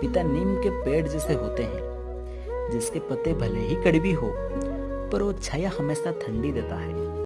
पिता नीम के पेड़ जैसे होते हैं, जिसके पत्ते भले ही कड़वी हो, पर वो छाया हमेशा ठंडी देता है।